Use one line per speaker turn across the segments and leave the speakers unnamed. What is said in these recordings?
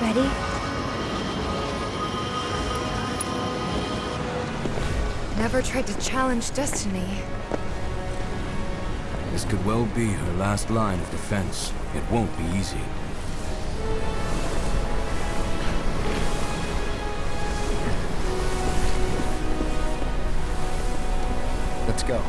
Ready? Never tried to challenge destiny.
This could well be her last line of defense. It won't be easy.
Let's go.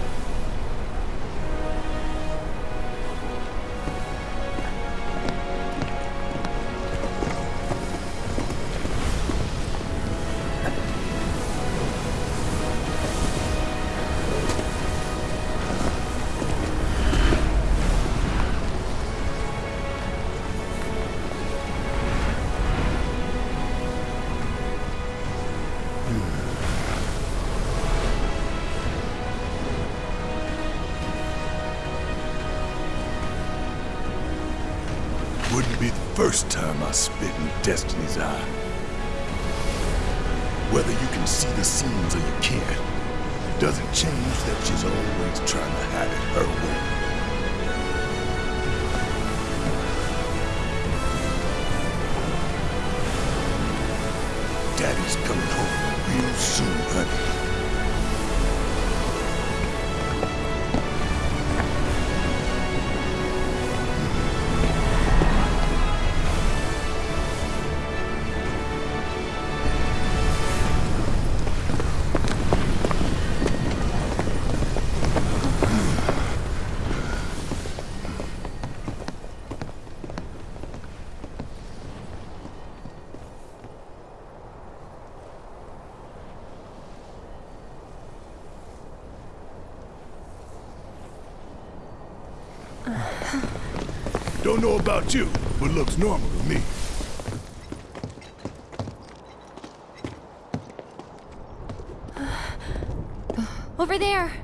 Doesn't change that she's always trying to have it her way. Daddy's coming home about you, but looks normal to me.
Over there!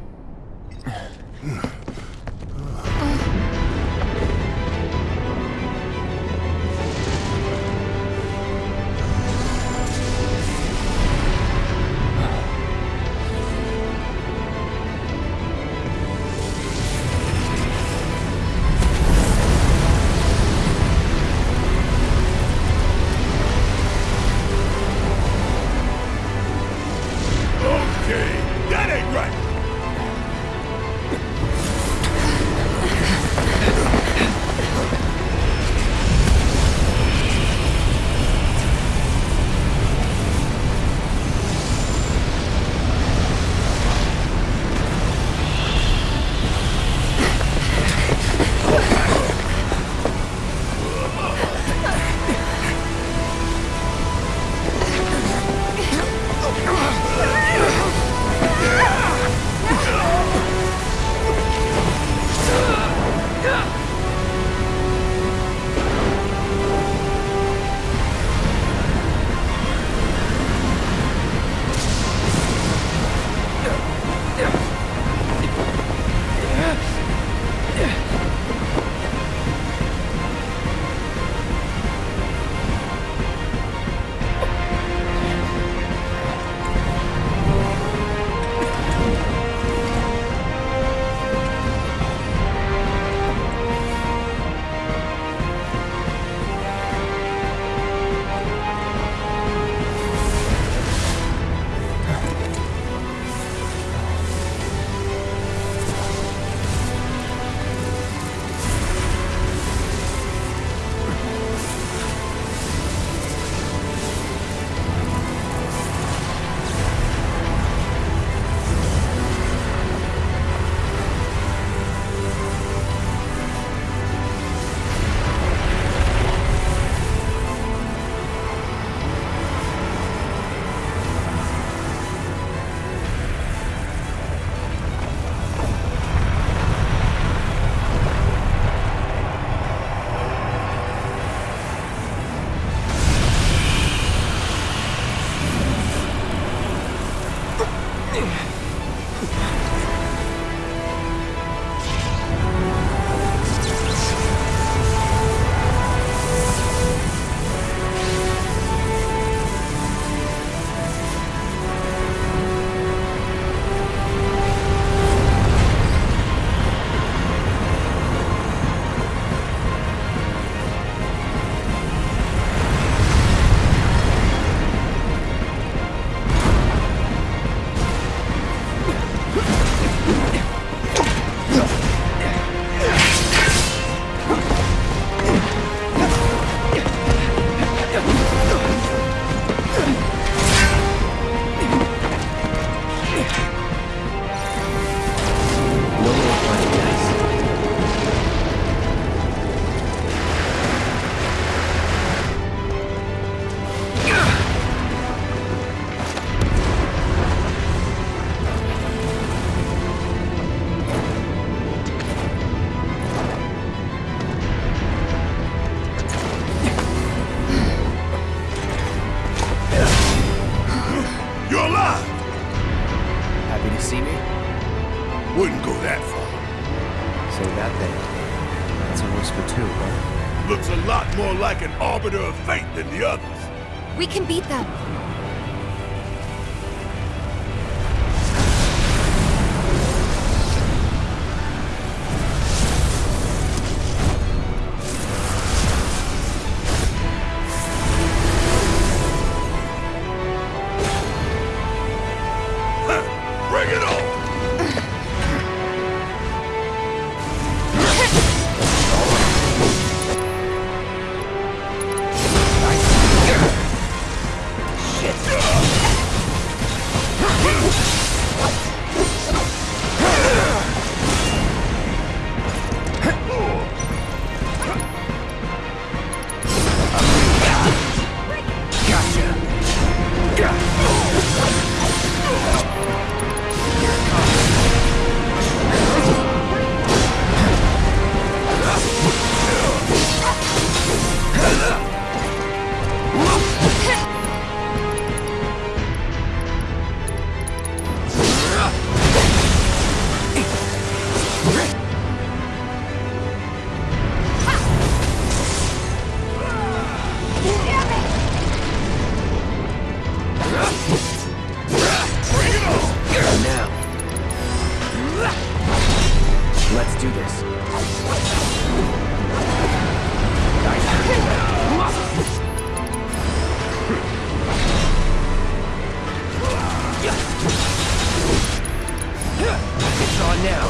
It's on now.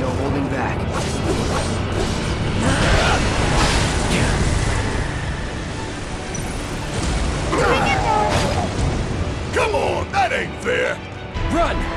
No holding back.
Come on, that ain't fair!
Run!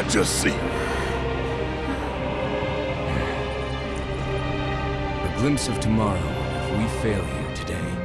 I
just see?
A glimpse of tomorrow if we fail here today.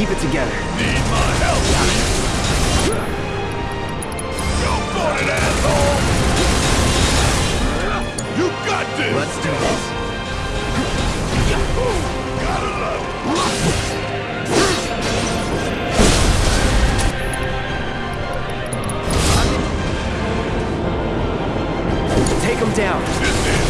Keep it together.
Need my help. You got it, asshole! You got this!
Let's do this.
Gotta love it.
Take them down.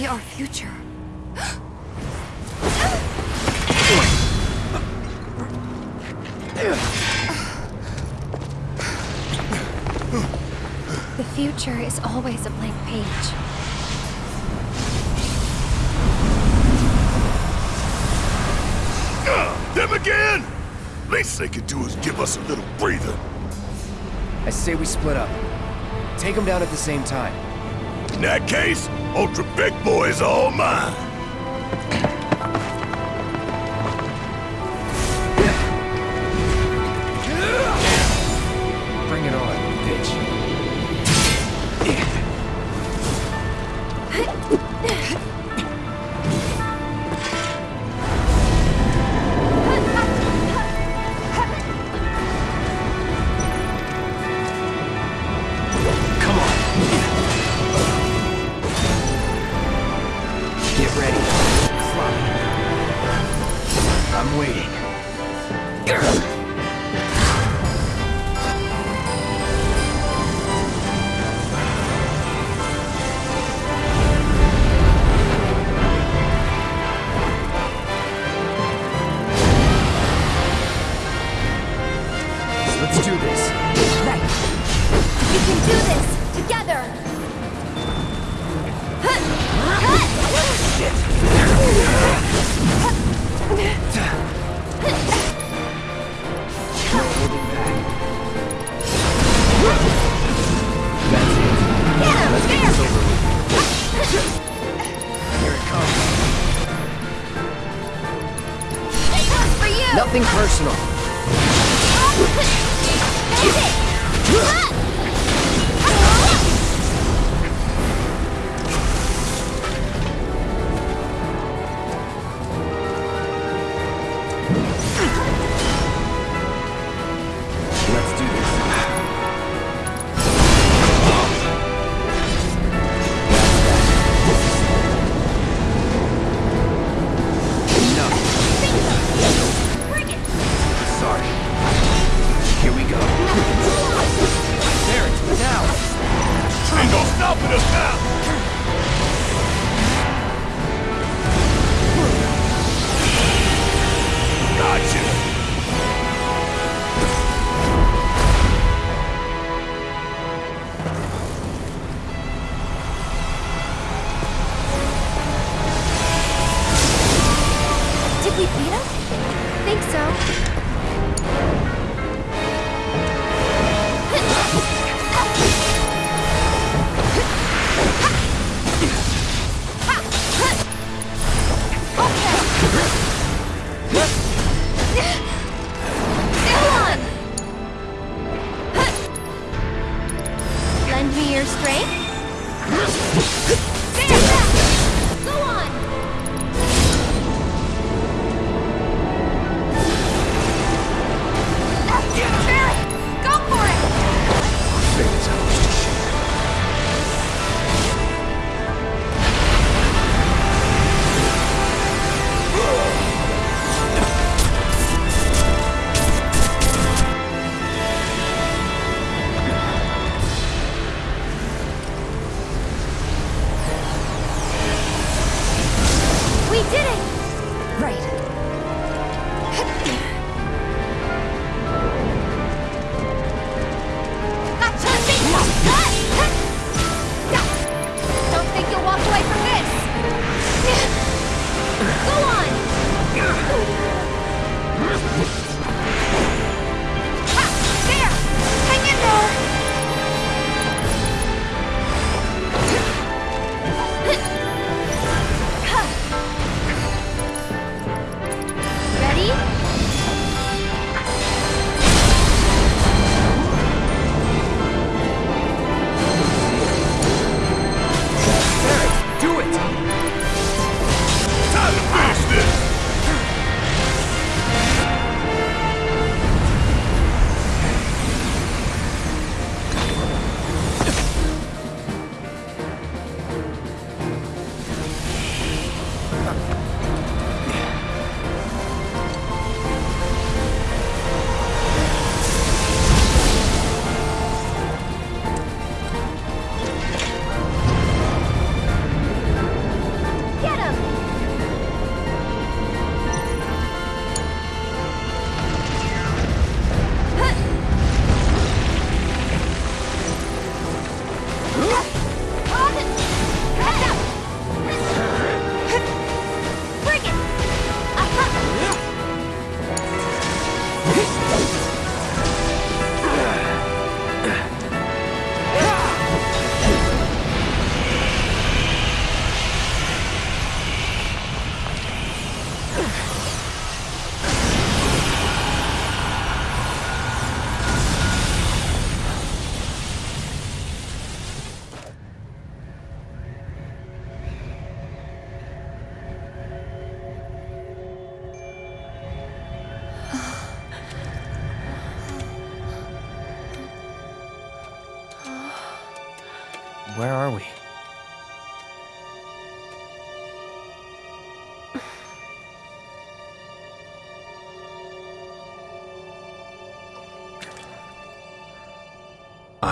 Be our future. The future is always a blank page.
Uh, them again? Least they could do is give us a little breather.
I say we split up. Take them down at the same time.
In that case, Ultra Big Boy is all mine.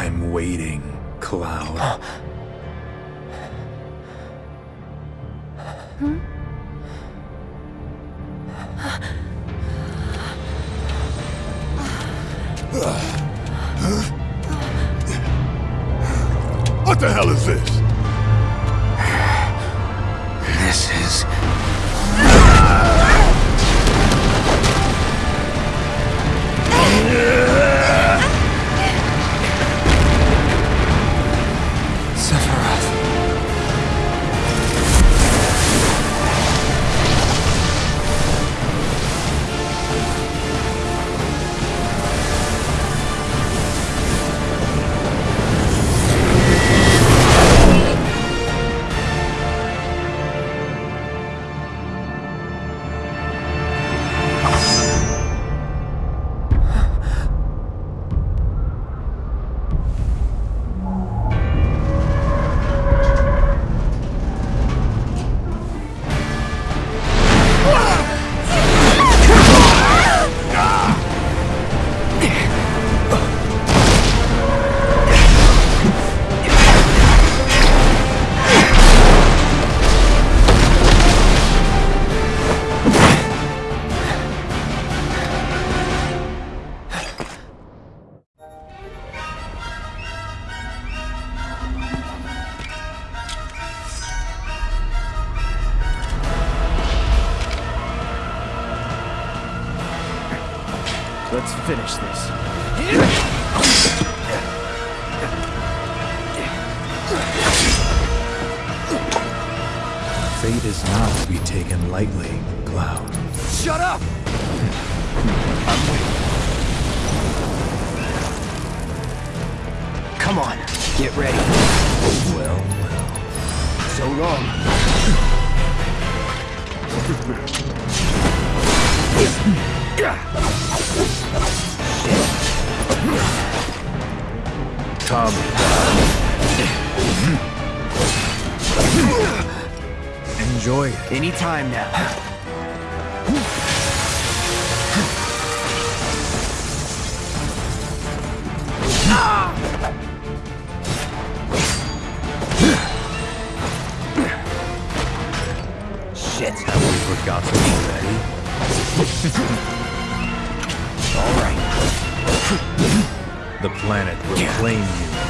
I'm waiting,
Cloud. What
finish this.
Fate is not to be taken lightly, Cloud.
Shut up! Come on, get ready.
Well, well.
So long.
Come. Enjoy it.
Anytime now. Shit.
Have we forgotten already? The planet will claim you.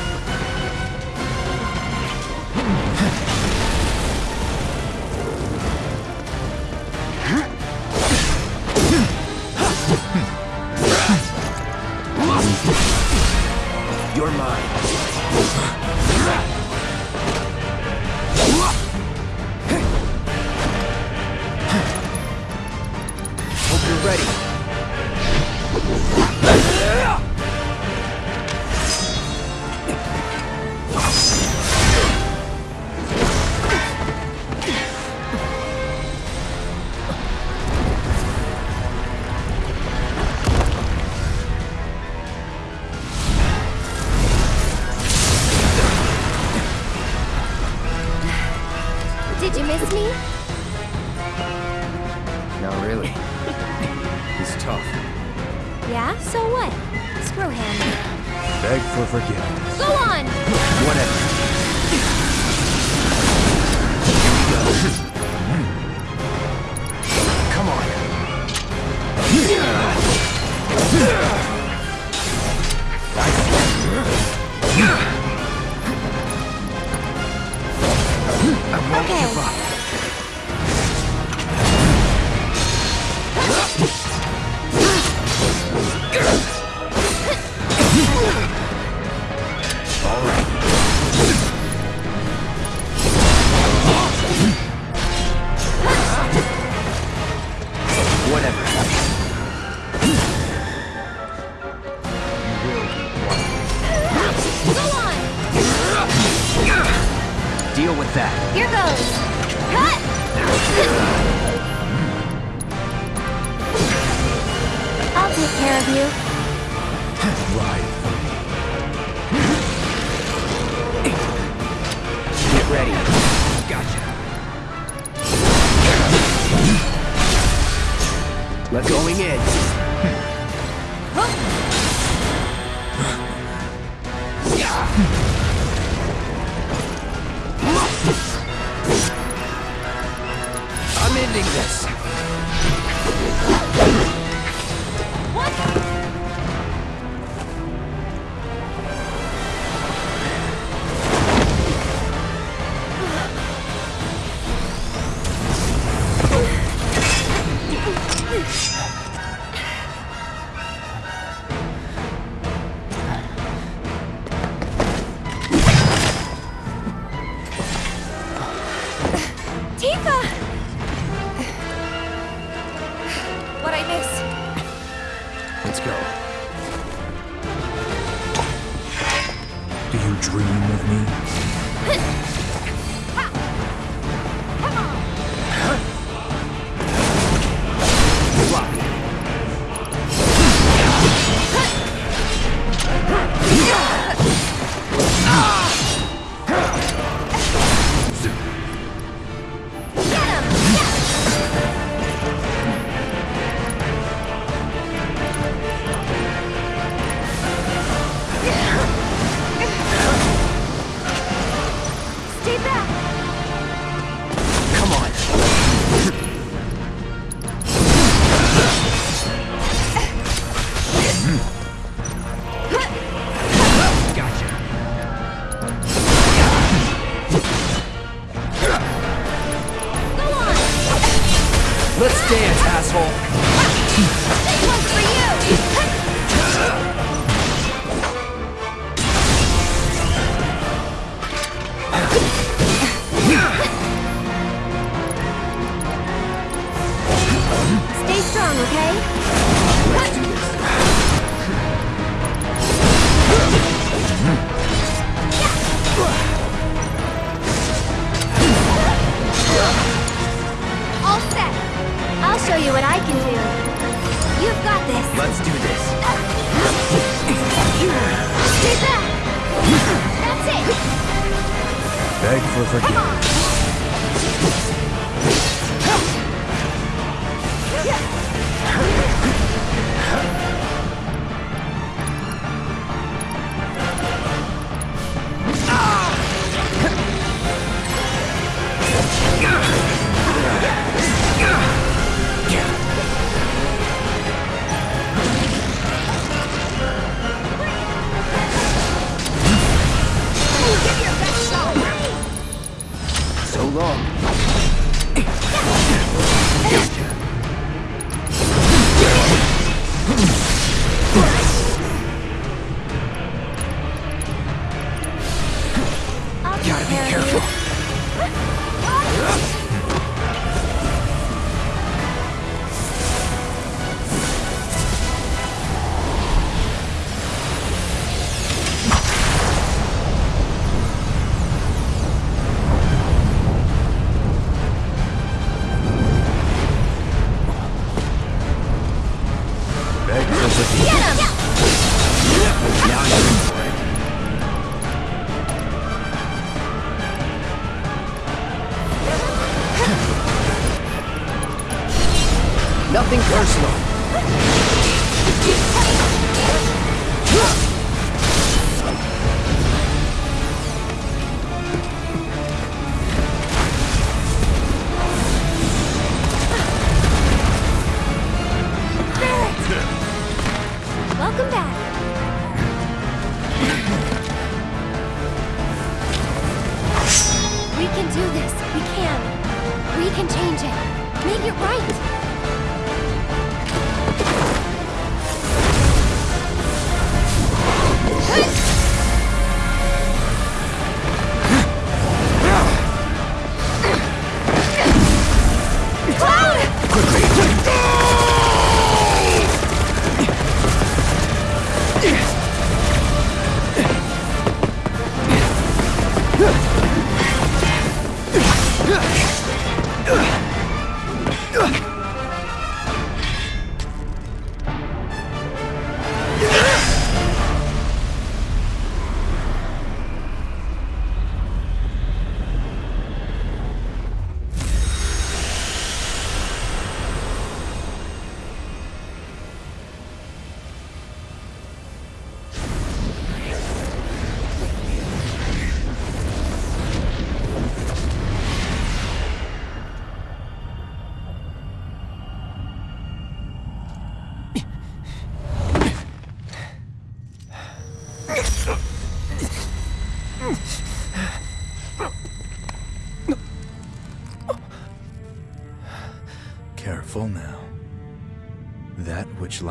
Let's dance, asshole.
This one's for you! Stay strong, okay? I'll show you what I can do. You've got this.
Let's do this.
Stay back. That's it.
Beg for
Come
forgiveness.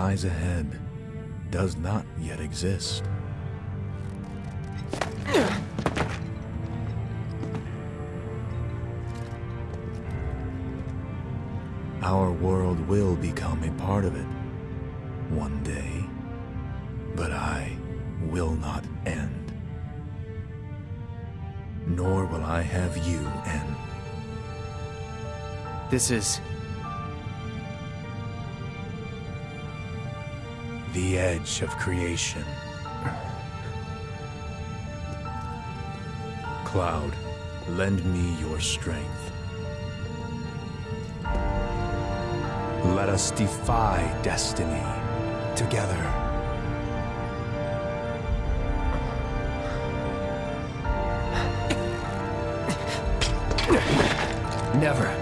Lies ahead does not yet exist. Our world will become a part of it one day, but I will not end. nor will I have you end.
This is...
The edge of creation. Cloud, lend me your strength. Let us defy destiny together.
Never.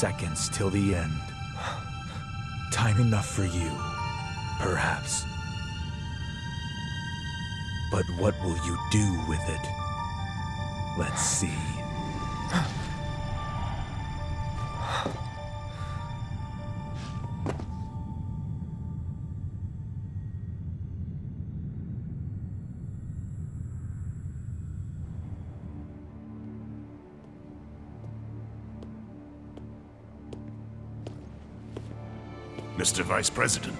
Seconds till the end. Time enough for you, perhaps. But what will you do with it? Let's see.
Vice President.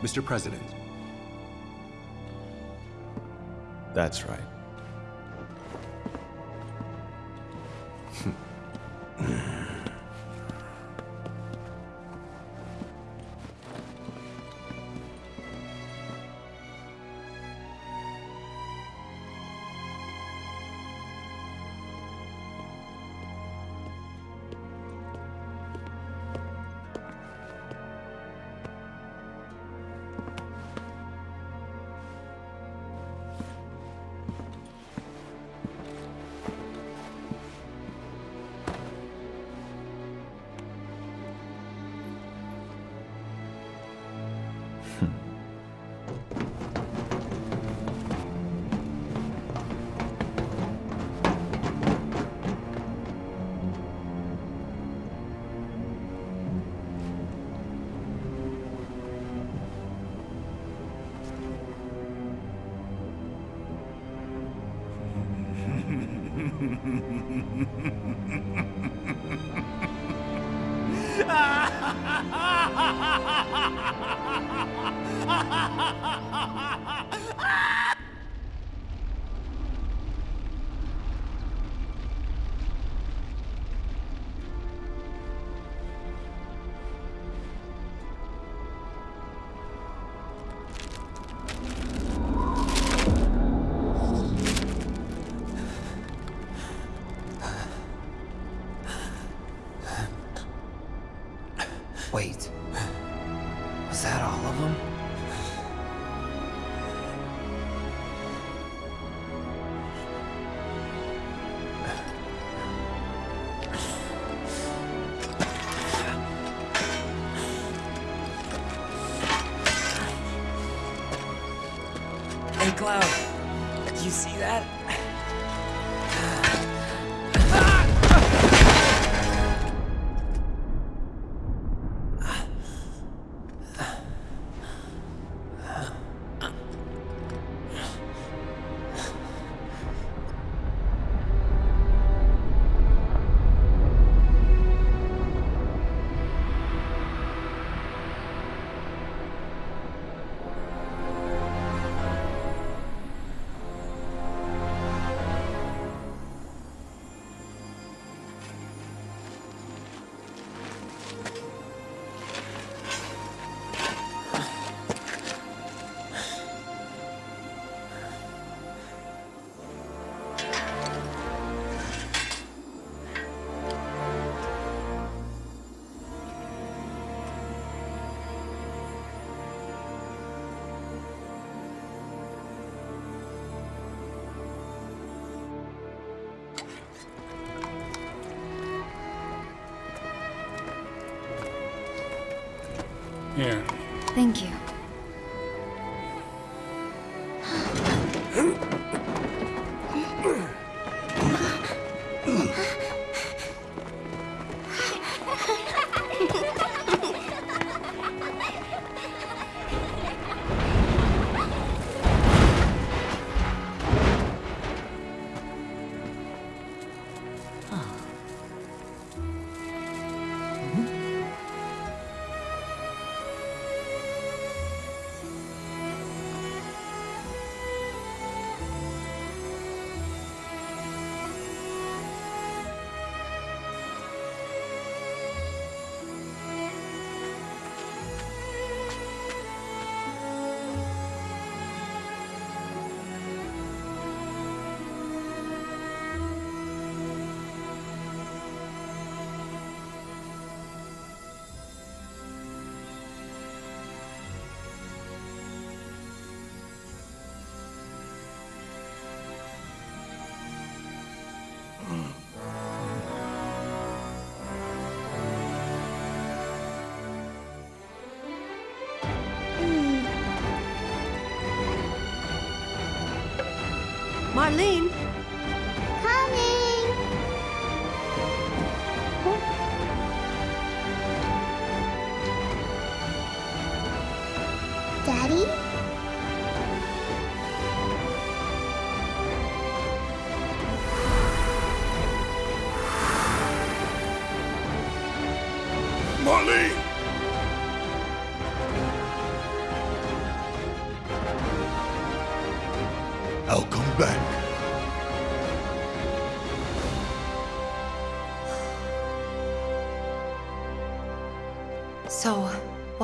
Mr. President.
That's right.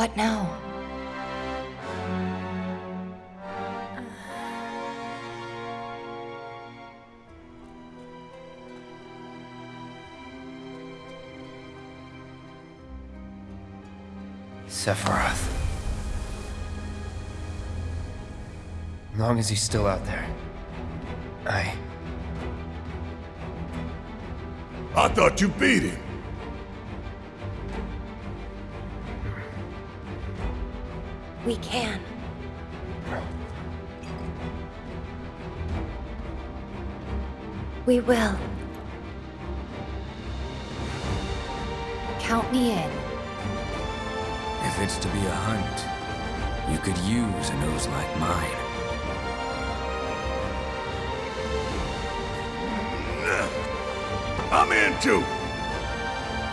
what now?
Sephiroth. As Long as he's still out there. I...
I thought you beat him.
We can. We will. Count me in.
If it's to be a hunt, you could use a nose like mine.
I'm in too.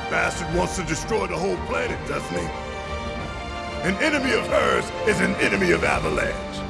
Bastard wants to destroy the whole planet, doesn't he? An enemy of hers is an enemy of Avalanche.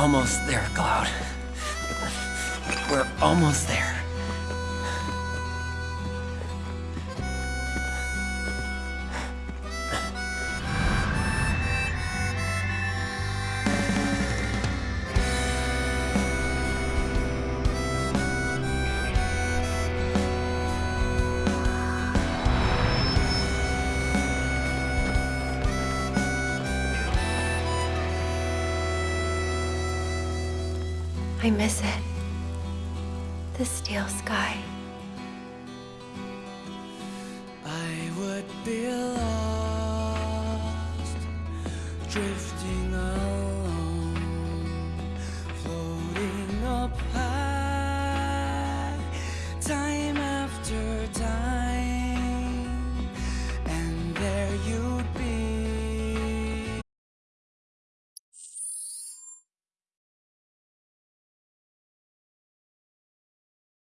Almost there, Cloud. We're almost there.